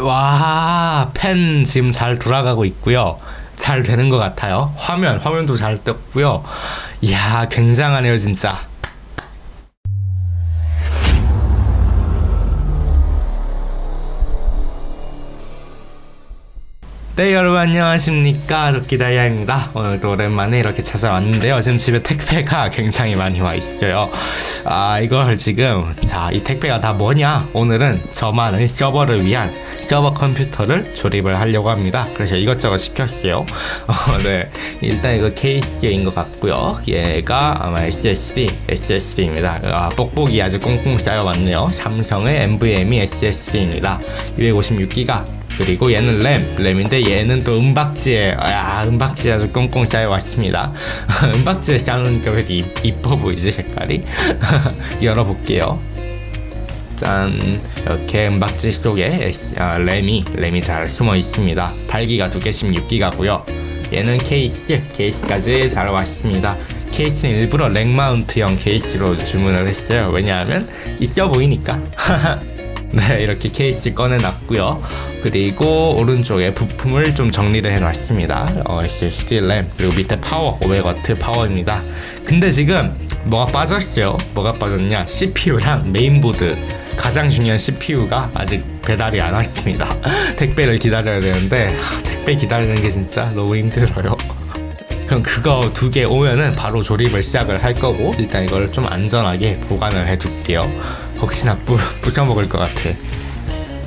와, 펜 지금 잘 돌아가고 있고요. 잘 되는 것 같아요. 화면, 화면도 잘 떴고요. 이야, 굉장하네요, 진짜. 네 여러분 안녕하십니까? 도끼다이아입니다. 오늘도 오랜만에 이렇게 찾아왔는데요. 지금 집에 택배가 굉장히 많이 와 있어요. 아 이걸 지금 자 이 택배가 다 뭐냐? 오늘은 저만의 서버를 위한 서버 컴퓨터를 조립을 하려고 합니다. 그래서 이것저것 시켰어요. 어, 네. 일단 이거 케이스인 것 같고요. 얘가 아마 SSD SSD입니다. 아 뽁뽁이 아주 꽁꽁 쌓여왔네요. 삼성의 NVMe SSD입니다. 256기가 그리고 얘는 램, 램인데 얘는 또 은박지에 아 은박지 아주 꽁꽁 쌓여 왔습니다. 은박지에 쌓으니까 왜 이렇게 이뻐 보이지 색깔이? 열어볼게요. 짠 이렇게 은박지 속에 아, 램이 램이 잘 숨어 있습니다. 8기가 두개 16기가고요. 얘는 케이스 케이스까지 잘 왔습니다. 케이스는 일부러 rack mount형 케이스로 주문을 했어요. 왜냐하면 있어 보이니까. 네 이렇게 케이스 꺼내놨고요. 그리고 오른쪽에 부품을 좀 정리를 해놨습니다. 어, SSD 램 그리고 밑에 파워 500W 파워입니다. 근데 지금 뭐가 빠졌어요? 뭐가 빠졌냐? CPU랑 메인보드. 가장 중요한 CPU가 아직 배달이 안 왔습니다. 택배를 기다려야 되는데 하, 택배 기다리는 게 진짜 너무 힘들어요. 그럼 그거 두 개 오면은 바로 조립을 시작을 할 거고 일단 이걸 좀 안전하게 보관을 해 둘게요 혹시나 부, 부숴먹을 것 같아.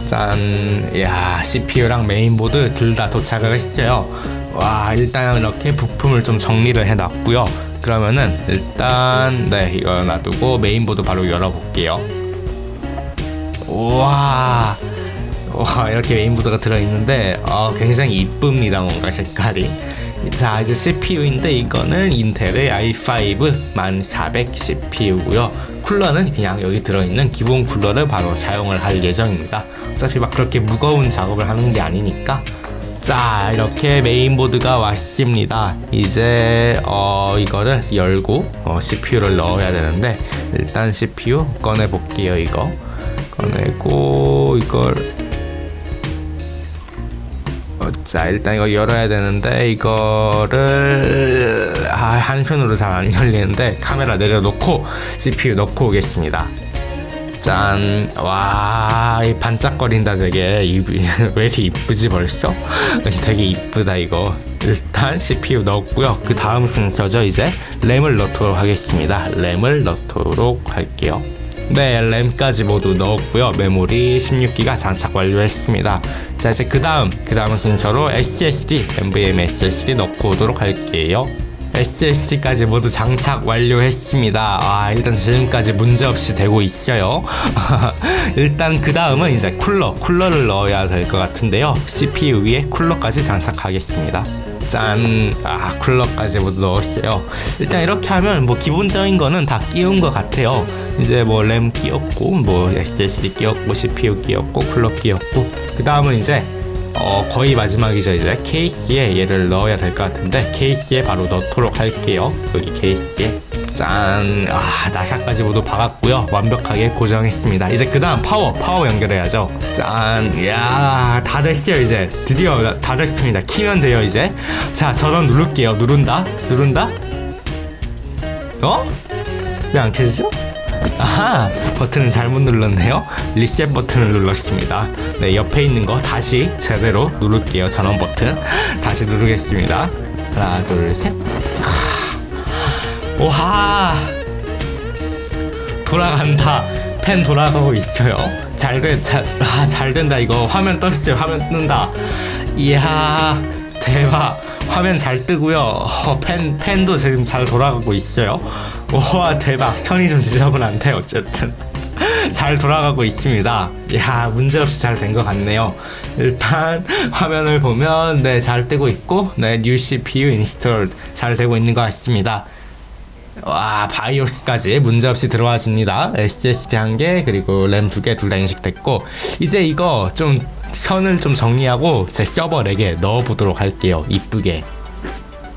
짠, 야 CPU랑 메인보드 둘 다 도착을 했어요. 와 일단 이렇게 부품을 좀 정리를 해놨고요. 그러면은 일단 네 이거 놔두고 메인보드 바로 열어볼게요. 우와. 와 이렇게 메인보드가 들어있는데 어, 굉장히 이쁩니다 뭔가 색깔이 자 이제 CPU인데 이거는 인텔의 i5 1400 CPU고요. 쿨러는 그냥 여기 들어있는 기본 쿨러를 바로 사용을 할 예정입니다. 어차피 막 그렇게 무거운 작업을 하는 게 아니니까. 자 이렇게 메인보드가 왔습니다. 이제 어 이거를 열고 어, CPU를 넣어야 되는데 일단 CPU 꺼내 볼게요 이거. 꺼내고 이걸 어, 자 일단 이거 열어야 되는데 이거를 아, 한 손으로 잘 안 열리는데 카메라 내려놓고 CPU 넣고 오겠습니다 짠, 와, 이 반짝거린다 되게 이, 왜 이렇게 이쁘지 벌써? 되게 이쁘다 이거. 일단 CPU 넣었고요. 그 다음 순서죠 이제 램을 넣도록 하겠습니다. 램을 넣도록 할게요. 네, 램까지 모두 넣었고요. 메모리 16기가 장착 완료했습니다. 자, 이제 그 다음, 그 다음 순서로 SSD, NVMe SSD 넣고 오도록 할게요. SSD까지 모두 장착 완료했습니다. 아, 일단 지금까지 문제없이 되고 있어요. 일단 그 다음은 이제 쿨러, 쿨러를 넣어야 될 것 같은데요. CPU 위에 쿨러까지 장착하겠습니다. 짠! 아, 쿨러까지 모두 넣었어요. 일단 이렇게 하면 뭐 기본적인 거는 다 끼운 것 같아요. 이제 뭐 램 끼웠고, 뭐 SSD 끼웠고, CPU 끼웠고, 쿨러 끼웠고, 그 다음은 이제 어, 거의 마지막이죠 이제 케이스에 얘를 넣어야 될 것 같은데 케이스에 바로 넣도록 할게요 여기 케이스에 짠! 아, 나사까지 모두 박았고요. 완벽하게 고정했습니다. 이제 그 다음 파워 파워 연결해야죠. 짠! 야, 다 됐어요 이제. 드디어 다 됐습니다. 키면 돼요 이제. 자 전원 누를게요. 누른다? 누른다? 어? 왜 안 켜지죠? 아하 버튼을 잘못 눌렀네요. 리셋 버튼을 눌렀습니다. 네 옆에 있는 거 다시 제대로 누를게요. 전원 버튼. 다시 누르겠습니다. 하나 둘 셋 와 돌아간다. 펜 돌아가고 있어요. 잘돼 잘, 아, 잘 된다 이거. 화면 떴어요 화면 뜬다. 이야 대박. 화면 잘 뜨고요. 어, 펜, 펜도 지금 잘 돌아가고 있어요. 와 대박. 선이 좀 지저분한데 어쨌든. 잘 돌아가고 있습니다. 야 문제없이 잘 된 것 같네요. 일단 화면을 보면 네잘 뜨고 있고 네 new CPU installed 잘 되고 있는 것 같습니다 와 바이오스까지 문제없이 들어와집니다. SSD 한 개 그리고 램 두 개 둘 다 인식됐고 이제 이거 좀 선을 좀 정리하고 제 서버 렉에 넣어보도록 할게요. 이쁘게.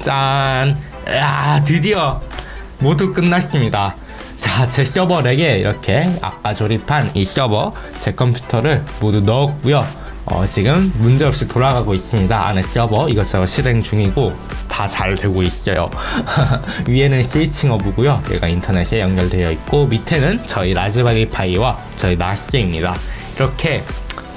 짠. 야, 드디어 모두 끝났습니다. 자, 제 서버 rack에 이렇게 아까 조립한 이 서버 제 컴퓨터를 모두 넣었고요 어, 지금 문제없이 돌아가고 있습니다. 안에 서버 이것저것 실행 중이고 다 잘 되고 있어요. 위에는 switching 허브고요. 얘가 인터넷에 연결되어 있고 밑에는 저희 라즈베리 파이와 저희 NAS입니다. 이렇게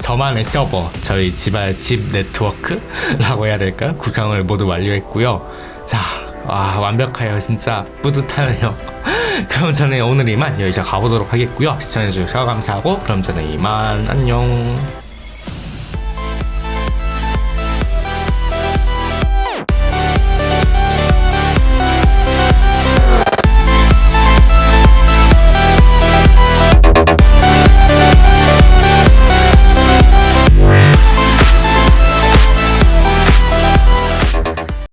저만의 서버, 저희 집안 집 네트워크라고 해야 될까요? 구성을 모두 완료했고요. 자, 와 완벽해요. 진짜 뿌듯하네요. 그럼 저는 오늘 이만 여기서 가보도록 하겠고요. 시청해주셔서 감사하고 그럼 저는 이만 안녕.